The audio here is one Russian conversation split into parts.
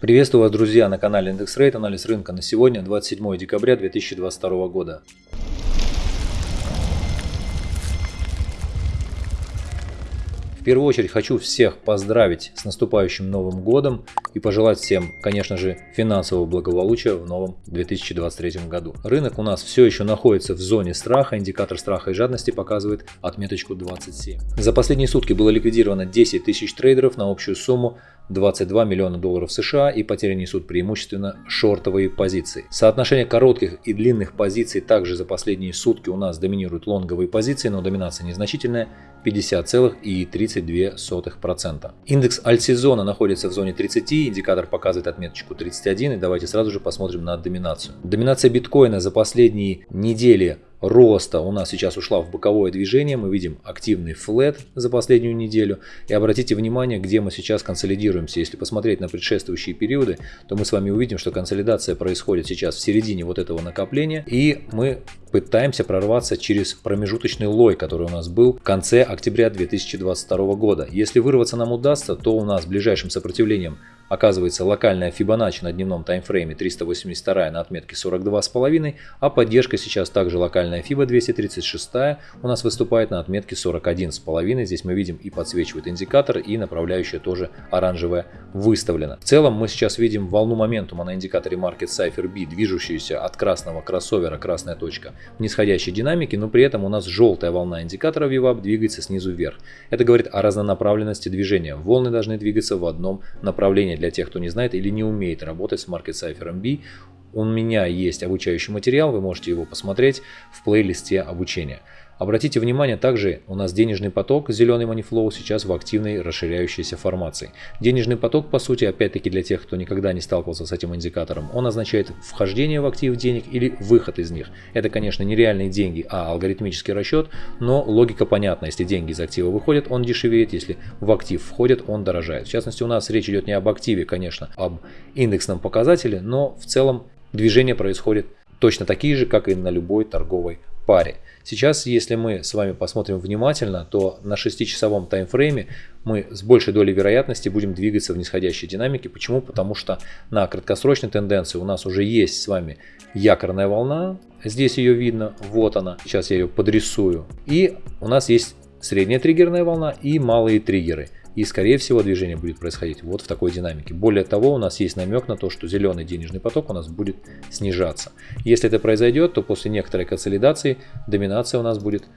Приветствую вас, друзья, на канале Индекс Рейт. Анализ рынка на сегодня, 27 декабря 2022 года. Первую очередь хочу всех поздравить с наступающим Новым Годом и пожелать всем, конечно же, финансового благополучия в новом 2023 году. Рынок у нас все еще находится в зоне страха, индикатор страха и жадности показывает отметочку 27. За последние сутки было ликвидировано 10 тысяч трейдеров на общую сумму 22 миллиона долларов США и потери несут преимущественно шортовые позиции. Соотношение коротких и длинных позиций также за последние сутки у нас доминируют лонговые позиции, но доминация незначительная 50,32%. Индекс альтсезона находится в зоне 30, индикатор показывает отметочку 31 и давайте сразу же посмотрим на доминацию. Доминация биткоина за последние недели роста у нас сейчас ушла в боковое движение. Мы видим активный флет за последнюю неделю. И обратите внимание, где мы сейчас консолидируемся. Если посмотреть на предшествующие периоды, то мы с вами увидим, что консолидация происходит сейчас в середине вот этого накопления. И мы пытаемся прорваться через промежуточный лой, который у нас был в конце октября 2022 года. Если вырваться нам удастся, то у нас ближайшим сопротивлением Оказывается, локальная Fibonacci на дневном таймфрейме 382 на отметке 42,5, а поддержка сейчас также локальная FIBA 236 у нас выступает на отметке 41,5. Здесь мы видим и подсвечивает индикатор, и направляющая тоже оранжевая выставлена. В целом мы сейчас видим волну моментума на индикаторе Market Cipher B, движущуюся от красного кроссовера, красная точка, в нисходящей динамике, но при этом у нас желтая волна индикатора VWAP двигается снизу вверх. Это говорит о разнонаправленности движения. Волны должны двигаться в одном направлении для тех, кто не знает или не умеет работать с Market Cipher MB. У меня есть обучающий материал, вы можете его посмотреть в плейлисте обучения. Обратите внимание, также у нас денежный поток, зеленый манифлоу, сейчас в активной расширяющейся формации. Денежный поток, по сути, опять-таки для тех, кто никогда не сталкивался с этим индикатором, он означает вхождение в актив денег или выход из них. Это, конечно, не реальные деньги, а алгоритмический расчет, но логика понятна. Если деньги из актива выходят, он дешевеет, если в актив входят, он дорожает. В частности, у нас речь идет не об активе, конечно, об индексном показателе, но в целом движение происходит точно такие же, как и на любой торговой паре. Сейчас, если мы с вами посмотрим внимательно, то на 6-часовом таймфрейме мы с большей долей вероятности будем двигаться в нисходящей динамике. Почему? Потому что на краткосрочной тенденции у нас уже есть с вами якорная волна. Здесь ее видно, вот она. Сейчас я ее подрисую. И у нас есть средняя триггерная волна и малые триггеры. И скорее всего движение будет происходить вот в такой динамике. Более того, у нас есть намек на то, что зеленый денежный поток у нас будет снижаться. Если это произойдет, то после некоторой консолидации доминация у нас будет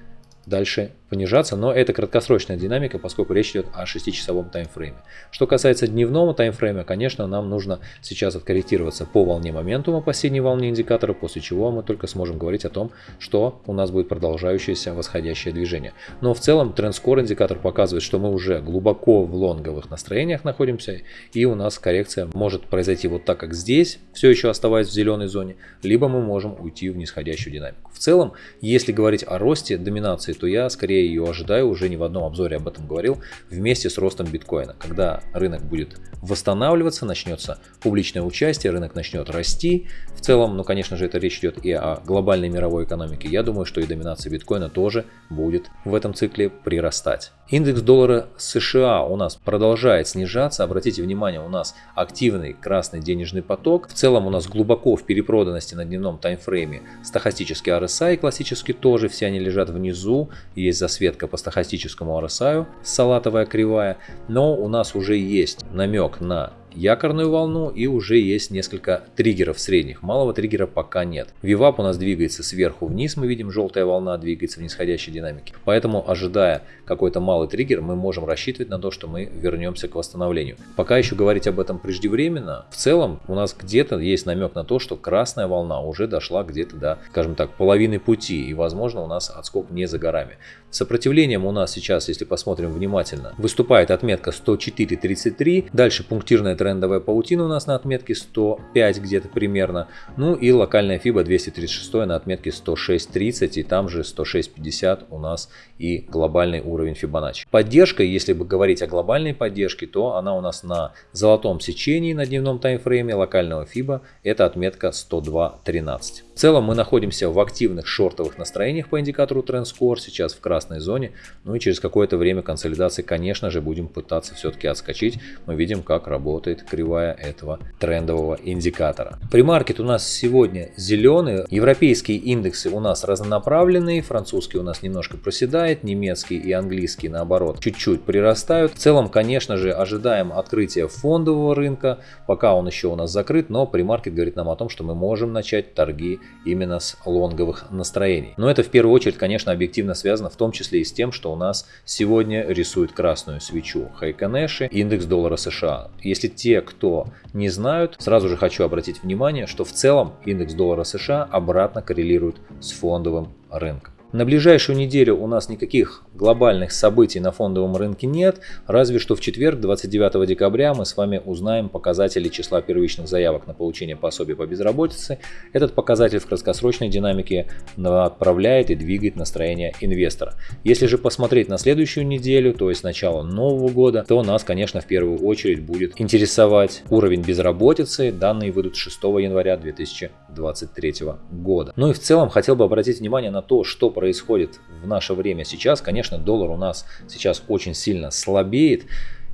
дальше понижаться, но это краткосрочная динамика, поскольку речь идет о 6-часовом таймфрейме. Что касается дневного таймфрейма, конечно, нам нужно сейчас откорректироваться по волне моментума, по синей волне индикатора, после чего мы только сможем говорить о том, что у нас будет продолжающееся восходящее движение. Но в целом трендскор индикатор показывает, что мы уже глубоко в лонговых настроениях находимся, и у нас коррекция может произойти вот так, как здесь, все еще оставаясь в зеленой зоне, либо мы можем уйти в нисходящую динамику. В целом, если говорить о росте доминации, то я скорее ее ожидаю, уже не в одном обзоре об этом говорил, вместе с ростом биткоина. Когда рынок будет восстанавливаться, начнется публичное участие, рынок начнет расти. В целом, ну конечно же, это речь идет и о глобальной мировой экономике. Я думаю, что и доминация биткоина тоже будет в этом цикле прирастать. Индекс доллара США у нас продолжает снижаться. Обратите внимание, у нас активный красный денежный поток. В целом у нас глубоко в перепроданности на дневном таймфрейме стахастический RSI классический тоже, все они лежат внизу. Есть засветка по стахастическому RSI, салатовая кривая. Но у нас уже есть намек на якорную волну и уже есть несколько триггеров средних. Малого триггера пока нет. Вивап у нас двигается сверху вниз, мы видим желтая волна двигается в нисходящей динамике. Поэтому ожидая какой-то малый триггер, мы можем рассчитывать на то, что мы вернемся к восстановлению. Пока еще говорить об этом преждевременно. В целом у нас где-то есть намек на то, что красная волна уже дошла где-то до, скажем так, половины пути и возможно у нас отскок не за горами. Сопротивлением у нас сейчас, если посмотрим внимательно, выступает отметка 104.33, дальше пунктирная трендовая паутина у нас на отметке 105 где-то примерно. Ну и локальная FIBA 236 на отметке 106.30 и там же 106.50 у нас и глобальный уровень Fibonacci. Поддержка, если бы говорить о глобальной поддержке, то она у нас на золотом сечении на дневном таймфрейме локального FIBA это отметка 102.13. В целом мы находимся в активных шортовых настроениях по индикатору TrendScore, сейчас в красной зоне. Ну и через какое-то время консолидации, конечно же, будем пытаться все-таки отскочить. Мы видим, как работает работает кривая этого трендового индикатора. Примаркет у нас сегодня зеленый, европейские индексы у нас разнонаправленные, французский у нас немножко проседает, немецкий и английский наоборот чуть-чуть прирастают. В целом, конечно же, ожидаем открытия фондового рынка, пока он еще у нас закрыт, но примаркет говорит нам о том, что мы можем начать торги именно с лонговых настроений. Но это в первую очередь, конечно, объективно связано в том числе и с тем, что у нас сегодня рисует красную свечу Хайконеши, индекс доллара США. Если те, кто не знают, сразу же хочу обратить внимание, что в целом индекс доллара США обратно коррелирует с фондовым рынком. На ближайшую неделю у нас никаких глобальных событий на фондовом рынке нет, разве что в четверг, 29 декабря, мы с вами узнаем показатели числа первичных заявок на получение пособия по безработице. Этот показатель в краткосрочной динамике направляет и двигает настроение инвестора. Если же посмотреть на следующую неделю, то есть начало нового года, то нас, конечно, в первую очередь будет интересовать уровень безработицы. Данные выйдут 6 января 2023 года. Ну и в целом хотел бы обратить внимание на то, что происходит в наше время сейчас. Конечно, доллар у нас сейчас очень сильно слабеет.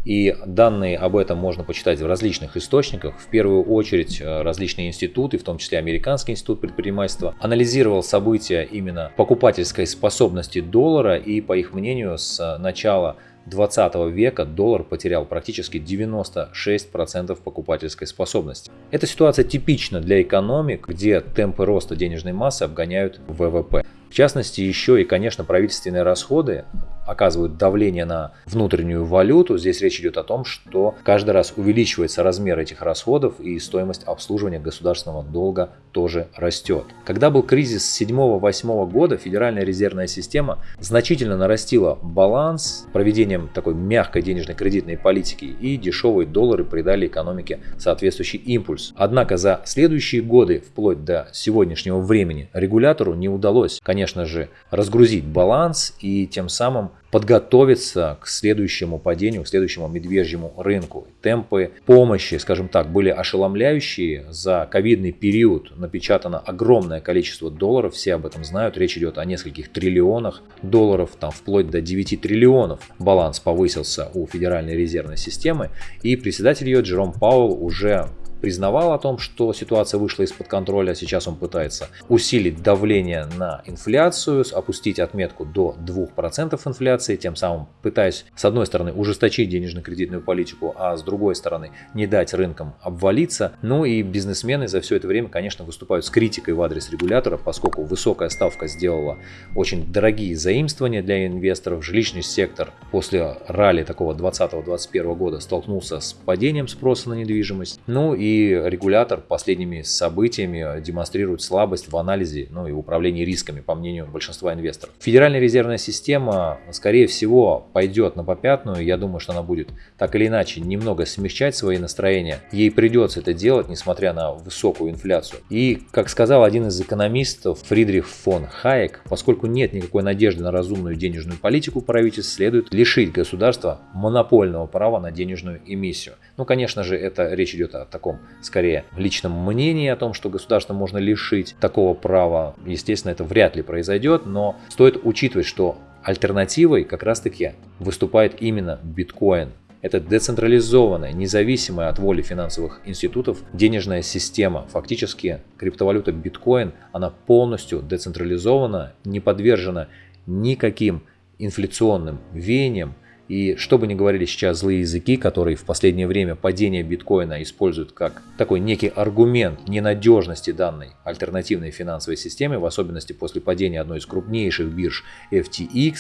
И данные об этом можно почитать в различных источниках. В первую очередь э, различные институты, в том числе Американский институт предпринимательства, анализировал события именно покупательской способности доллара. И по их мнению, с начала 20 века доллар потерял практически 96% покупательской способности. Эта ситуация типична для экономик, где темпы роста денежной массы обгоняют ВВП. В частности, еще и, конечно, правительственные расходы оказывают давление на внутреннюю валюту. Здесь речь идет о том, что каждый раз увеличивается размер этих расходов и стоимость обслуживания государственного долга тоже растет. Когда был кризис 7-8 года, Федеральная резервная система значительно нарастила баланс проведением такой мягкой денежной кредитной политики и дешевые доллары придали экономике соответствующий импульс. Однако за следующие годы, вплоть до сегодняшнего времени, регулятору не удалось, конечно же, разгрузить баланс и тем самым подготовиться к следующему падению, к следующему медвежьему рынку. Темпы помощи, скажем так, были ошеломляющие. За ковидный период напечатано огромное количество долларов, все об этом знают. Речь идет о нескольких триллионах долларов, там вплоть до 9 триллионов. Баланс повысился у Федеральной резервной системы. И председатель ее Джером Пауэлл уже признавал о том, что ситуация вышла из-под контроля. Сейчас он пытается усилить давление на инфляцию, опустить отметку до 2% инфляции, тем самым пытаясь с одной стороны ужесточить денежно-кредитную политику, а с другой стороны не дать рынкам обвалиться. Ну и бизнесмены за все это время, конечно, выступают с критикой в адрес регулятора, поскольку высокая ставка сделала очень дорогие заимствования для инвесторов. Жилищный сектор после ралли такого 2020-2021 года столкнулся с падением спроса на недвижимость. Ну и и регулятор последними событиями демонстрирует слабость в анализе ну, и управлении рисками, по мнению большинства инвесторов. Федеральная резервная система, скорее всего, пойдет на попятную. Я думаю, что она будет так или иначе немного смягчать свои настроения. Ей придется это делать, несмотря на высокую инфляцию. И, как сказал один из экономистов, Фридрих фон Хайек, поскольку нет никакой надежды на разумную денежную политику правительств, следует лишить государства монопольного права на денежную эмиссию. Ну, конечно же, это речь идет о таком скорее личном мнении о том, что государство можно лишить такого права. Естественно, это вряд ли произойдет, но стоит учитывать, что альтернативой как раз-таки выступает именно биткоин. Это децентрализованная, независимая от воли финансовых институтов денежная система. Фактически криптовалюта биткоин, она полностью децентрализована, не подвержена никаким инфляционным веяниям, и что бы ни говорили сейчас злые языки, которые в последнее время падение биткоина используют как такой некий аргумент ненадежности данной альтернативной финансовой системы, в особенности после падения одной из крупнейших бирж FTX,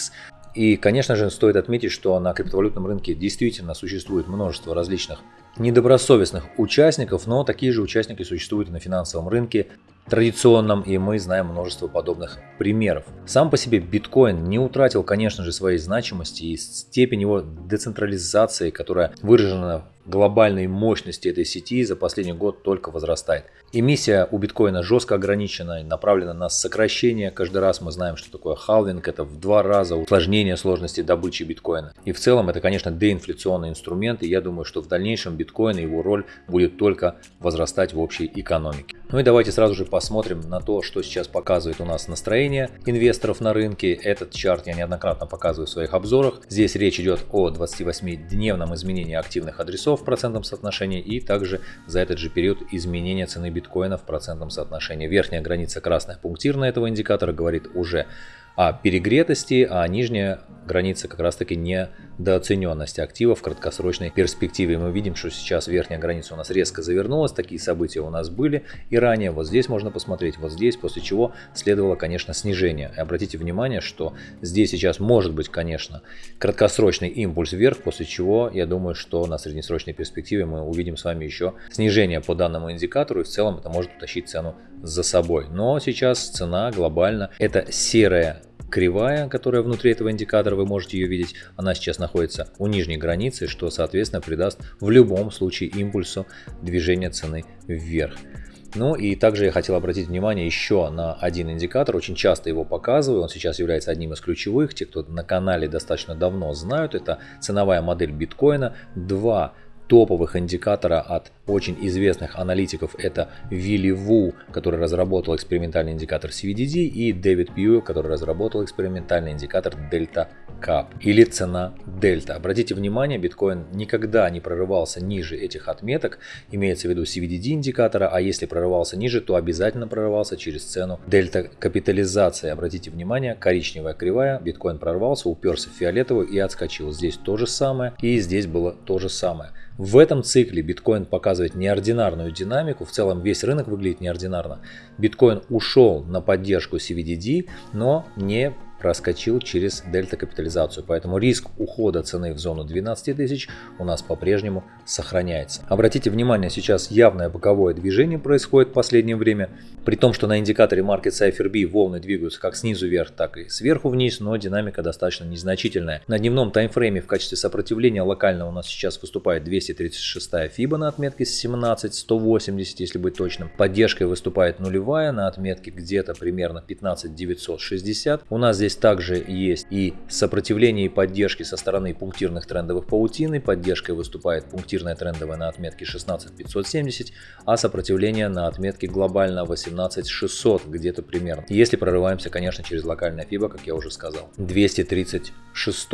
и, конечно же, стоит отметить, что на криптовалютном рынке действительно существует множество различных недобросовестных участников, но такие же участники существуют и на финансовом рынке традиционном, и мы знаем множество подобных примеров. Сам по себе биткоин не утратил, конечно же, своей значимости и степень его децентрализации, которая выражена глобальной мощности этой сети за последний год только возрастает. Эмиссия у биткоина жестко ограничена, направлена на сокращение. Каждый раз мы знаем, что такое халвинг, это в два раза усложнение сложности добычи биткоина. И в целом это, конечно, деинфляционный инструмент, и я думаю, что в дальнейшем биткоин и его роль будет только возрастать в общей экономике. Ну и давайте сразу же посмотрим посмотрим на то, что сейчас показывает у нас настроение инвесторов на рынке. Этот чарт я неоднократно показываю в своих обзорах. Здесь речь идет о 28-дневном изменении активных адресов в процентном соотношении и также за этот же период изменения цены биткоина в процентном соотношении. Верхняя граница красная пунктирная этого индикатора говорит уже о перегретости, а нижняя граница как раз таки недооцененности актива в краткосрочной перспективе. Мы видим, что сейчас верхняя граница у нас резко завернулась, такие события у нас были и ранее. Вот здесь можно посмотреть, вот здесь, после чего следовало, конечно, снижение. И обратите внимание, что здесь сейчас может быть, конечно, краткосрочный импульс вверх, после чего я думаю, что на среднесрочной перспективе мы увидим с вами еще снижение по данному индикатору и в целом это может утащить цену за собой. Но сейчас цена глобально это серая кривая, которая внутри этого индикатора, вы можете ее видеть, она сейчас находится у нижней границы, что соответственно придаст в любом случае импульсу движения цены вверх. Ну и также я хотел обратить внимание еще на один индикатор, очень часто его показываю, он сейчас является одним из ключевых, те, кто на канале достаточно давно знают, это ценовая модель биткоина, два топовых индикатора от очень известных аналитиков это Вилли Ву, который разработал экспериментальный индикатор CVDD, и Дэвид Пью, который разработал экспериментальный индикатор Delta Cap или цена Дельта. Обратите внимание, биткоин никогда не прорывался ниже этих отметок, имеется в виду CVDD индикатора, а если прорывался ниже, то обязательно прорывался через цену дельта капитализации. Обратите внимание, коричневая кривая, биткоин прорвался, уперся в фиолетовую и отскочил. Здесь то же самое и здесь было то же самое. В этом цикле биткоин показывает неординарную динамику, в целом весь рынок выглядит неординарно. Биткоин ушел на поддержку CVDD, но не проскочил через дельта капитализацию, поэтому риск ухода цены в зону 12 тысяч у нас по-прежнему сохраняется. Обратите внимание, сейчас явное боковое движение происходит в последнее время, при том, что на индикаторе Market Cipher B волны двигаются как снизу вверх, так и сверху вниз, но динамика достаточно незначительная. На дневном таймфрейме в качестве сопротивления локально у нас сейчас выступает 236 FIBA на отметке 17180, если быть точным. Поддержкой выступает нулевая на отметке где-то примерно 15960. У нас здесь Здесь также есть и сопротивление и поддержки со стороны пунктирных трендовых паутины. Поддержкой выступает пунктирная трендовая на отметке 16570, а сопротивление на отметке глобально 18600 где-то примерно. Если прорываемся, конечно, через локальное FIBA, как я уже сказал. 236.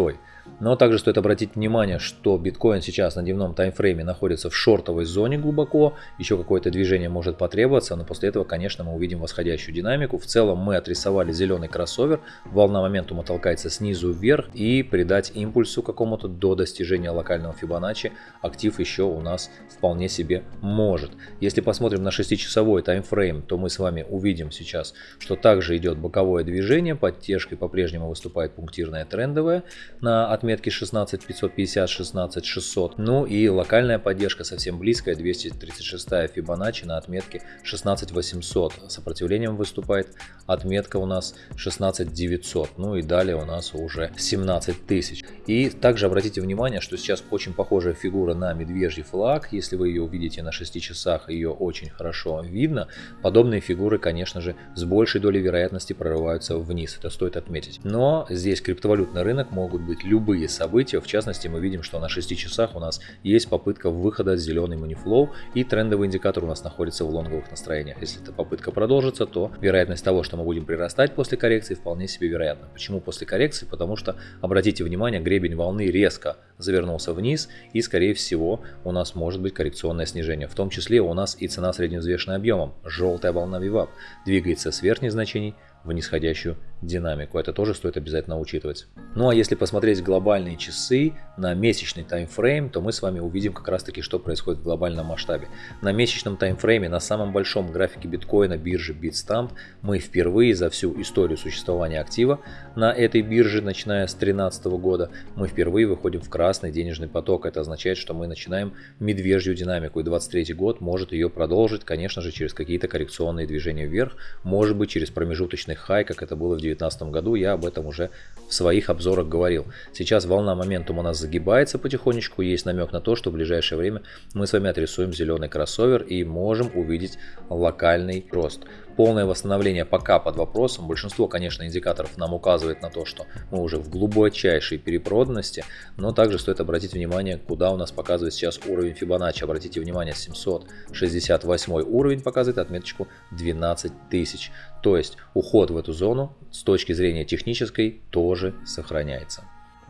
Но также стоит обратить внимание, что биткоин сейчас на дневном таймфрейме находится в шортовой зоне глубоко, еще какое-то движение может потребоваться, но после этого, конечно, мы увидим восходящую динамику. В целом мы отрисовали зеленый кроссовер, волна моментума толкается снизу вверх. И придать импульсу какому-то до достижения локального Фибоначчи актив еще у нас вполне себе может. Если посмотрим на 6-часовой таймфрейм, то мы с вами увидим сейчас, что также идет боковое движение, поддержкой по-прежнему выступает пунктирная трендовая. На отметки 16550, 16600. Ну и локальная поддержка совсем близкая, 236 Fibonacci на отметке 16800. Сопротивлением выступает отметка у нас 16900. Ну и далее у нас уже 17000. И также обратите внимание, что сейчас очень похожая фигура на медвежий флаг. Если вы ее увидите на 6 часах, ее очень хорошо видно. Подобные фигуры, конечно же, с большей долей вероятности прорываются вниз. Это стоит отметить. Но здесь криптовалютный рынок могут быть любые любые события. В частности, мы видим, что на 6 часах у нас есть попытка выхода зеленый манифлоу и трендовый индикатор у нас находится в лонговых настроениях. Если эта попытка продолжится, то вероятность того, что мы будем прирастать после коррекции, вполне себе вероятна. Почему после коррекции? Потому что, обратите внимание, гребень волны резко завернулся вниз и, скорее всего, у нас может быть коррекционное снижение. В том числе у нас и цена средневзвешенным объемом. Желтая волна VWAP двигается с верхних значений в нисходящую динамику. Это тоже стоит обязательно учитывать. Ну а если посмотреть глобальные часы на месячный таймфрейм, то мы с вами увидим как раз таки, что происходит в глобальном масштабе. На месячном таймфрейме, на самом большом графике биткоина биржи Bitstamp, мы впервые за всю историю существования актива на этой бирже, начиная с 2013 года, мы впервые выходим в красный денежный поток. Это означает, что мы начинаем медвежью динамику. И 2023 год может ее продолжить, конечно же, через какие-то коррекционные движения вверх, может быть через промежуточные мощный хай, как это было в 2019 году. Я об этом уже в своих обзорах говорил. Сейчас волна моментума у нас загибается потихонечку. Есть намек на то, что в ближайшее время мы с вами отрисуем зеленый кроссовер и можем увидеть локальный рост. Полное восстановление пока под вопросом. Большинство, конечно, индикаторов нам указывает на то, что мы уже в глубочайшей перепроданности, но также стоит обратить внимание, куда у нас показывает сейчас уровень Fibonacci. Обратите внимание, 768 уровень показывает отметочку 12 тысяч. То есть уход в эту зону с точки зрения технической тоже сохраняется.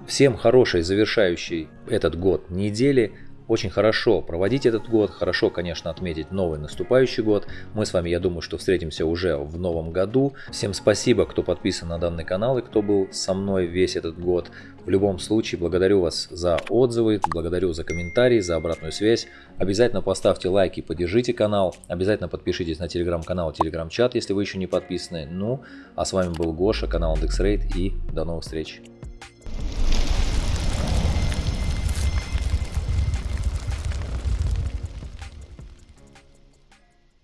Всем хорошей завершающей этот год недели очень хорошо проводить этот год, хорошо, конечно, отметить новый наступающий год. Мы с вами, я думаю, что встретимся уже в новом году. Всем спасибо, кто подписан на данный канал и кто был со мной весь этот год. В любом случае, благодарю вас за отзывы, благодарю за комментарии, за обратную связь. Обязательно поставьте лайки, поддержите канал. Обязательно подпишитесь на телеграм-канал, телеграм-чат, если вы еще не подписаны. Ну, а с вами был Гоша, канал IndexRate и до новых встреч.